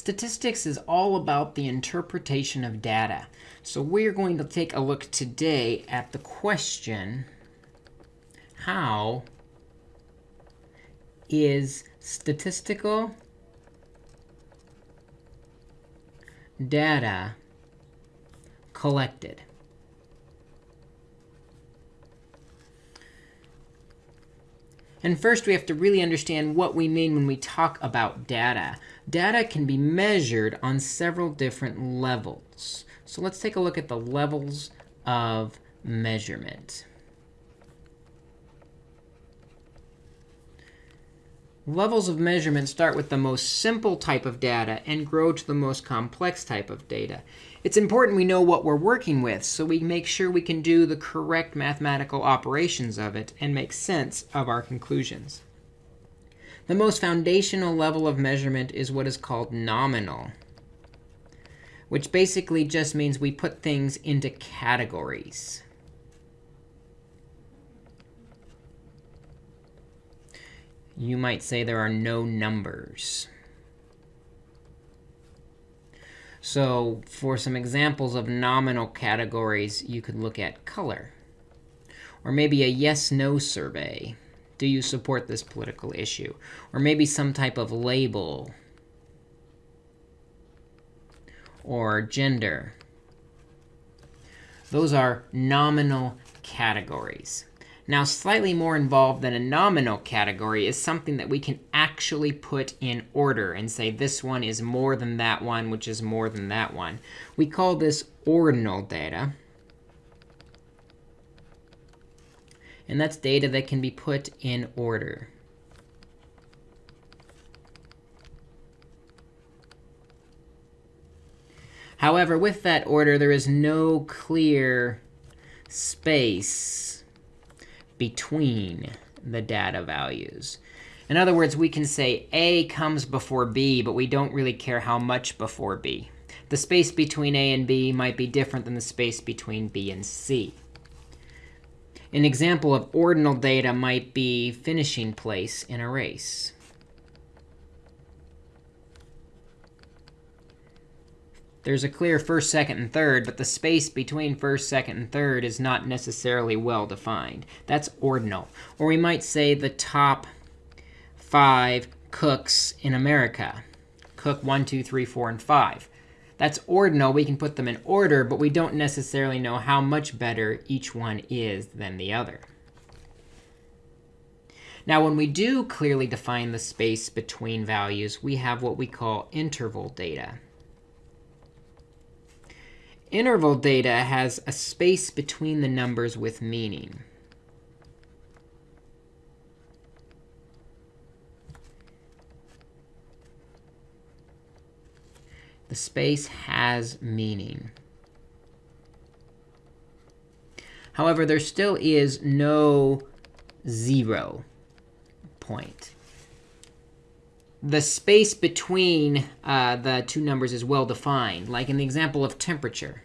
Statistics is all about the interpretation of data. So we're going to take a look today at the question, how is statistical data collected? And first, we have to really understand what we mean when we talk about data. Data can be measured on several different levels. So let's take a look at the levels of measurement. Levels of measurement start with the most simple type of data and grow to the most complex type of data. It's important we know what we're working with so we make sure we can do the correct mathematical operations of it and make sense of our conclusions. The most foundational level of measurement is what is called nominal, which basically just means we put things into categories. You might say there are no numbers. So for some examples of nominal categories, you could look at color. Or maybe a yes-no survey. Do you support this political issue? Or maybe some type of label. Or gender. Those are nominal categories. Now, slightly more involved than a nominal category is something that we can actually put in order and say this one is more than that one, which is more than that one. We call this ordinal data. And that's data that can be put in order. However, with that order, there is no clear space between the data values. In other words, we can say A comes before B, but we don't really care how much before B. The space between A and B might be different than the space between B and C. An example of ordinal data might be finishing place in a race. There's a clear first, second, and third, but the space between first, second, and third is not necessarily well defined. That's ordinal. Or we might say the top five cooks in America. Cook 1, 2, 3, 4, and 5. That's ordinal. We can put them in order, but we don't necessarily know how much better each one is than the other. Now, when we do clearly define the space between values, we have what we call interval data. Interval data has a space between the numbers with meaning. The space has meaning. However, there still is no zero point the space between uh, the two numbers is well defined, like in the example of temperature.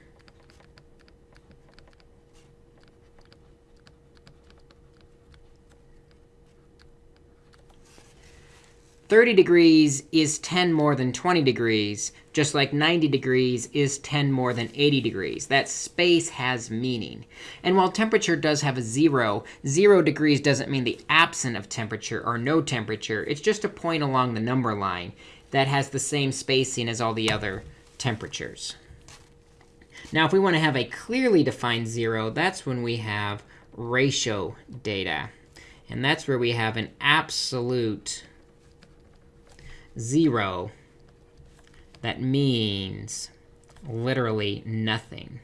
30 degrees is 10 more than 20 degrees, just like 90 degrees is 10 more than 80 degrees. That space has meaning. And while temperature does have a zero, zero degrees doesn't mean the absence of temperature or no temperature. It's just a point along the number line that has the same spacing as all the other temperatures. Now, if we want to have a clearly defined zero, that's when we have ratio data. And that's where we have an absolute 0, that means literally nothing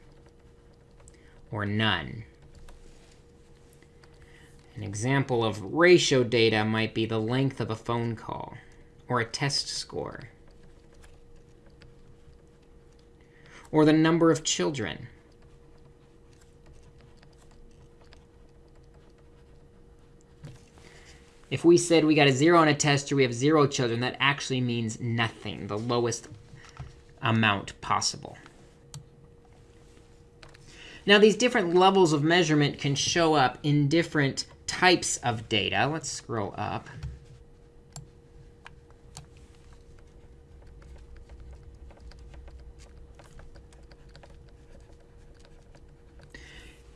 or none. An example of ratio data might be the length of a phone call or a test score or the number of children. If we said we got a 0 on a test or we have 0 children, that actually means nothing, the lowest amount possible. Now, these different levels of measurement can show up in different types of data. Let's scroll up.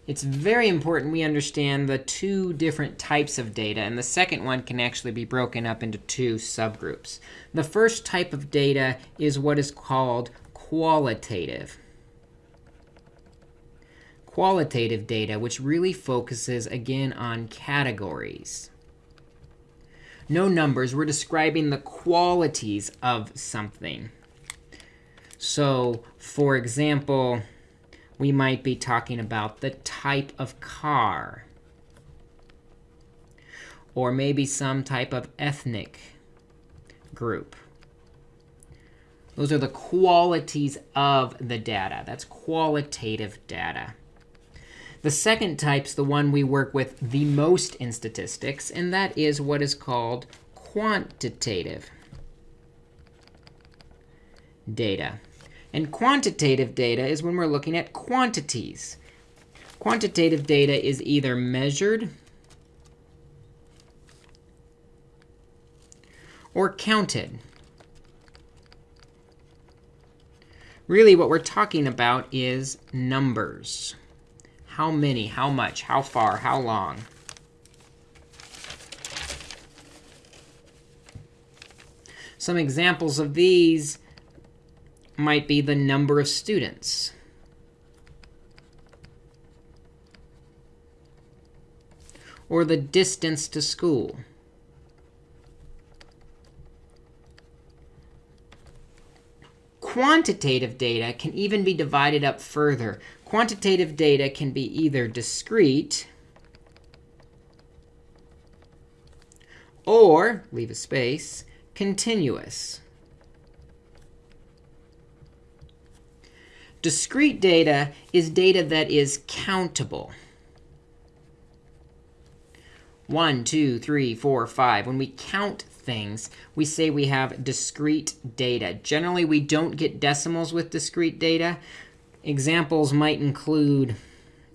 It's very important we understand the two different types of data. And the second one can actually be broken up into two subgroups. The first type of data is what is called qualitative. Qualitative data, which really focuses, again, on categories. No numbers. We're describing the qualities of something. So, for example, we might be talking about the type of car. Or maybe some type of ethnic group. Those are the qualities of the data. That's qualitative data. The second type's the one we work with the most in statistics, and that is what is called quantitative data. And quantitative data is when we're looking at quantities. Quantitative data is either measured or counted. Really, what we're talking about is numbers. How many, how much, how far, how long. Some examples of these might be the number of students. Or the distance to school. Quantitative data can even be divided up further. Quantitative data can be either discrete or, leave a space, continuous. Discrete data is data that is countable. 1, 2, 3, 4, 5. When we count things, we say we have discrete data. Generally, we don't get decimals with discrete data. Examples might include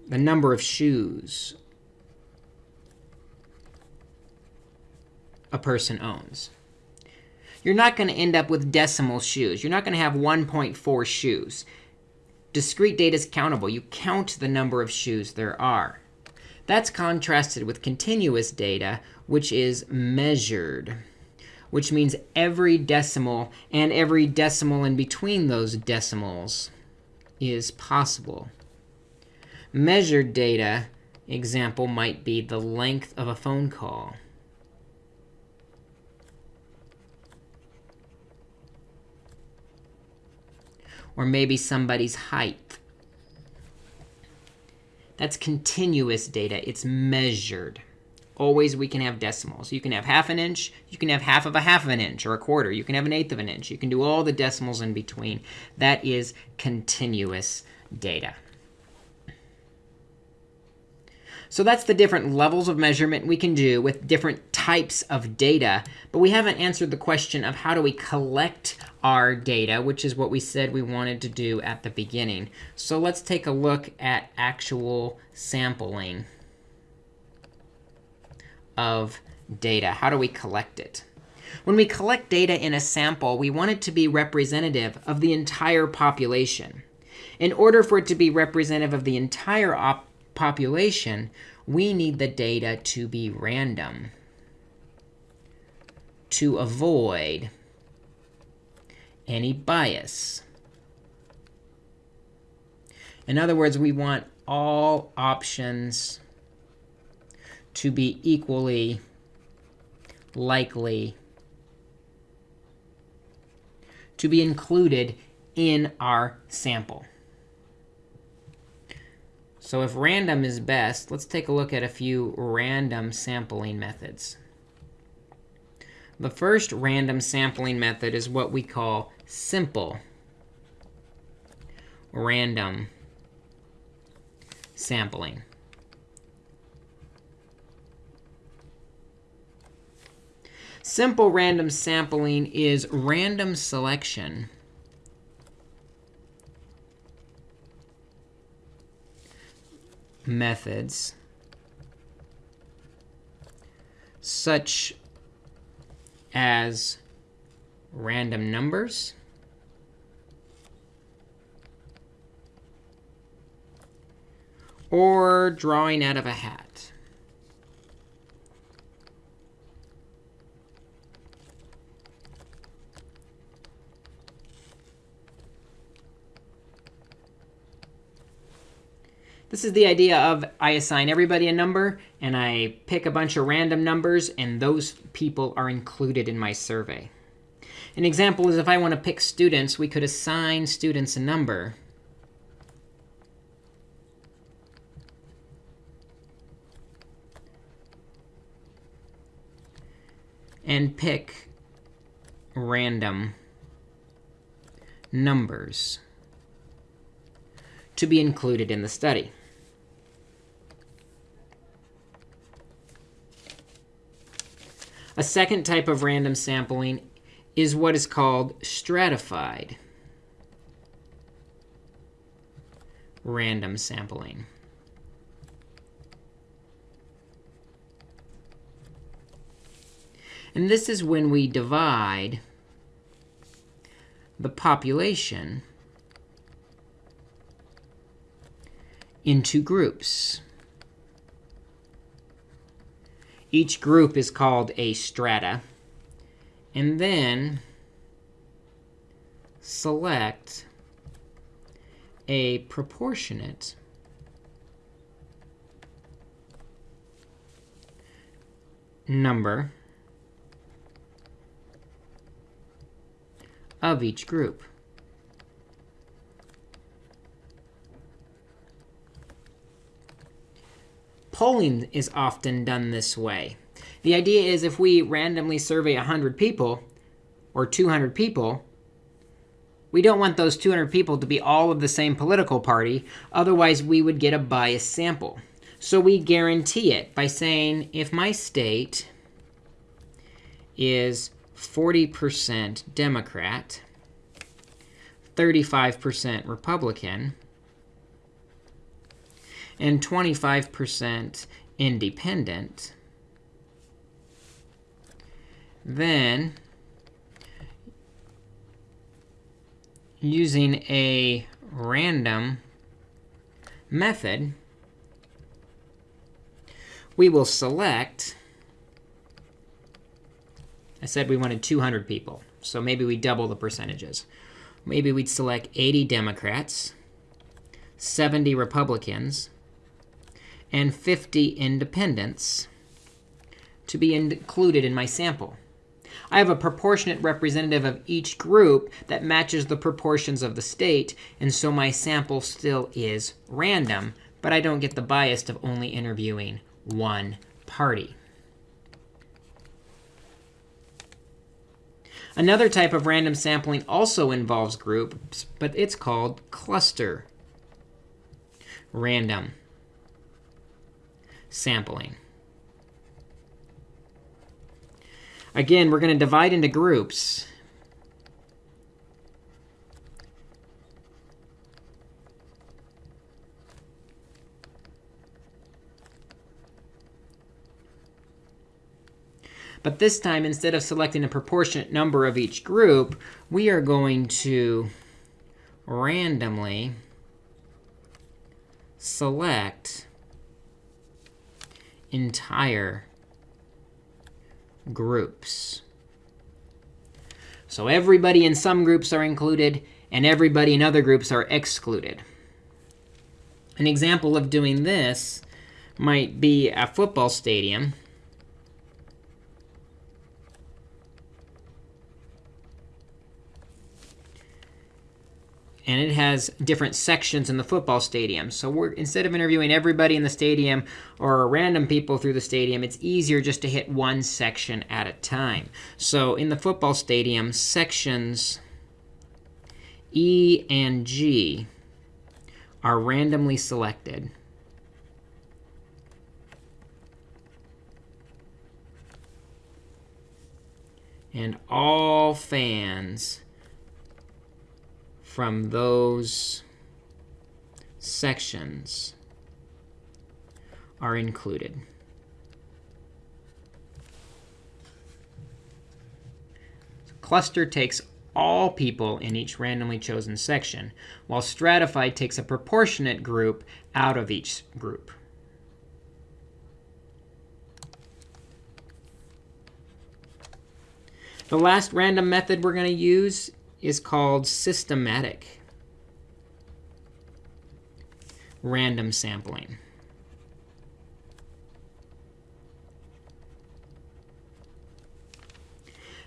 the number of shoes a person owns. You're not going to end up with decimal shoes. You're not going to have 1.4 shoes. Discrete data is countable. You count the number of shoes there are. That's contrasted with continuous data, which is measured, which means every decimal and every decimal in between those decimals is possible. Measured data example might be the length of a phone call. Or maybe somebody's height. That's continuous data. It's measured. Always we can have decimals. You can have half an inch. You can have half of a half of an inch or a quarter. You can have an eighth of an inch. You can do all the decimals in between. That is continuous data. So that's the different levels of measurement we can do with different types of data. But we haven't answered the question of how do we collect our data, which is what we said we wanted to do at the beginning. So let's take a look at actual sampling of data. How do we collect it? When we collect data in a sample, we want it to be representative of the entire population. In order for it to be representative of the entire population, we need the data to be random to avoid any bias. In other words, we want all options to be equally likely to be included in our sample. So if random is best, let's take a look at a few random sampling methods. The first random sampling method is what we call simple random sampling. Simple random sampling is random selection methods such as random numbers or drawing out of a hat. This is the idea of I assign everybody a number, and I pick a bunch of random numbers, and those people are included in my survey. An example is if I want to pick students, we could assign students a number. And pick random numbers to be included in the study. A second type of random sampling is what is called stratified random sampling. And this is when we divide the population into groups. Each group is called a strata. And then select a proportionate number of each group. Polling is often done this way. The idea is if we randomly survey 100 people or 200 people, we don't want those 200 people to be all of the same political party. Otherwise, we would get a biased sample. So we guarantee it by saying if my state is 40% Democrat, 35% Republican, and 25% independent, then using a random method, we will select, I said we wanted 200 people, so maybe we double the percentages. Maybe we'd select 80 Democrats, 70 Republicans, and 50 independents to be included in my sample. I have a proportionate representative of each group that matches the proportions of the state, and so my sample still is random, but I don't get the bias of only interviewing one party. Another type of random sampling also involves groups, but it's called cluster random sampling. Again, we're going to divide into groups. But this time, instead of selecting a proportionate number of each group, we are going to randomly select entire groups. So everybody in some groups are included, and everybody in other groups are excluded. An example of doing this might be a football stadium. And it has different sections in the football stadium. So we're, instead of interviewing everybody in the stadium or random people through the stadium, it's easier just to hit one section at a time. So in the football stadium, sections E and G are randomly selected. And all fans from those sections are included. cluster takes all people in each randomly chosen section, while stratified takes a proportionate group out of each group. The last random method we're going to use is called systematic random sampling.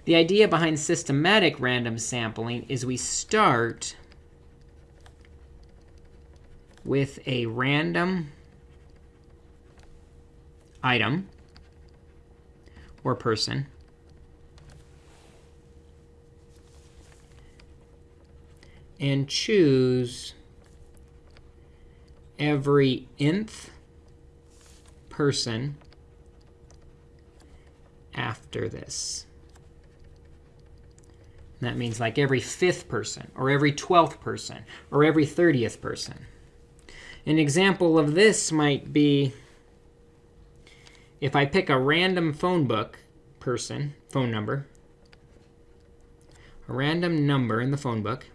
The idea behind systematic random sampling is we start with a random item or person. And choose every nth person after this. And that means like every fifth person, or every 12th person, or every 30th person. An example of this might be if I pick a random phone book person, phone number, a random number in the phone book,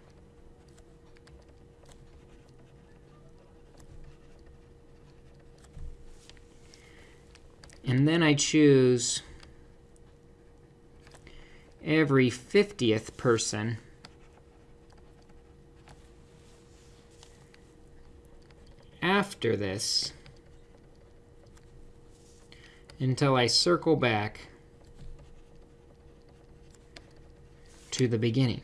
and then I choose every 50th person after this until I circle back to the beginning.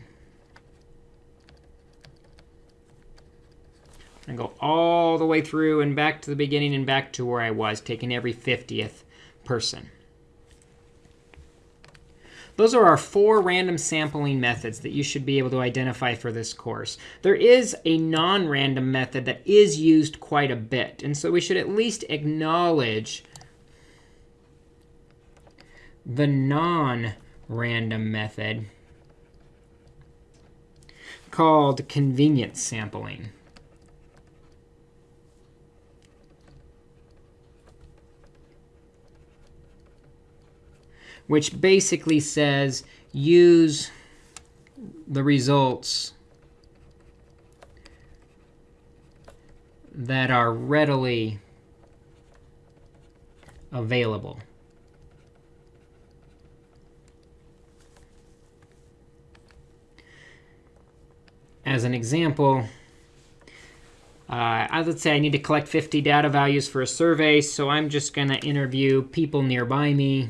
And go all the way through and back to the beginning and back to where I was, taking every 50th person. Those are our four random sampling methods that you should be able to identify for this course. There is a non-random method that is used quite a bit. And so we should at least acknowledge the non-random method called convenience sampling. Which basically says use the results that are readily available. As an example, uh, let's say I need to collect 50 data values for a survey, so I'm just going to interview people nearby me.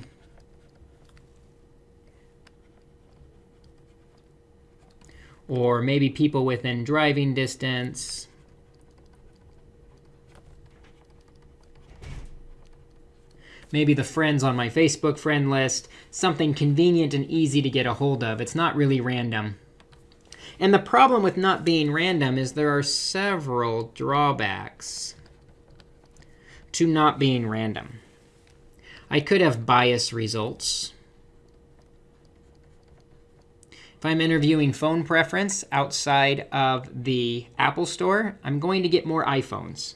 Or maybe people within driving distance. Maybe the friends on my Facebook friend list, something convenient and easy to get a hold of. It's not really random. And the problem with not being random is there are several drawbacks to not being random. I could have bias results. If I'm interviewing phone preference outside of the Apple Store, I'm going to get more iPhones.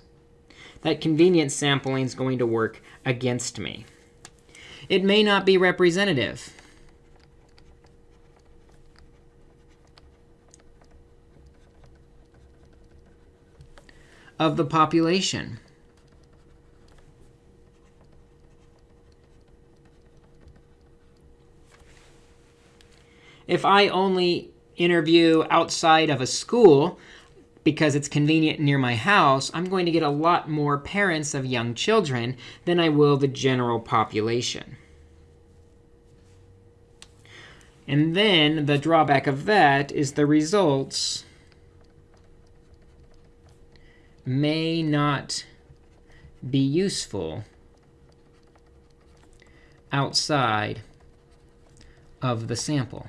That convenience sampling is going to work against me. It may not be representative. of the population. If I only interview outside of a school because it's convenient near my house, I'm going to get a lot more parents of young children than I will the general population. And then the drawback of that is the results may not be useful outside of the sample.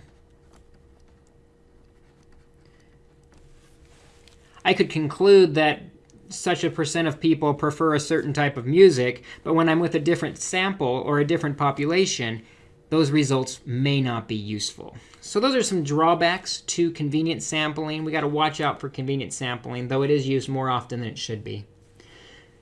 I could conclude that such a percent of people prefer a certain type of music, but when I'm with a different sample or a different population, those results may not be useful. So those are some drawbacks to convenient sampling. We got to watch out for convenient sampling, though it is used more often than it should be.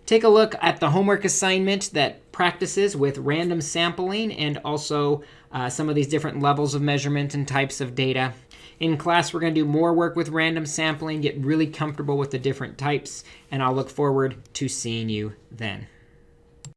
Take a look at the homework assignment that practices with random sampling and also uh, some of these different levels of measurement and types of data. In class, we're going to do more work with random sampling, get really comfortable with the different types, and I'll look forward to seeing you then.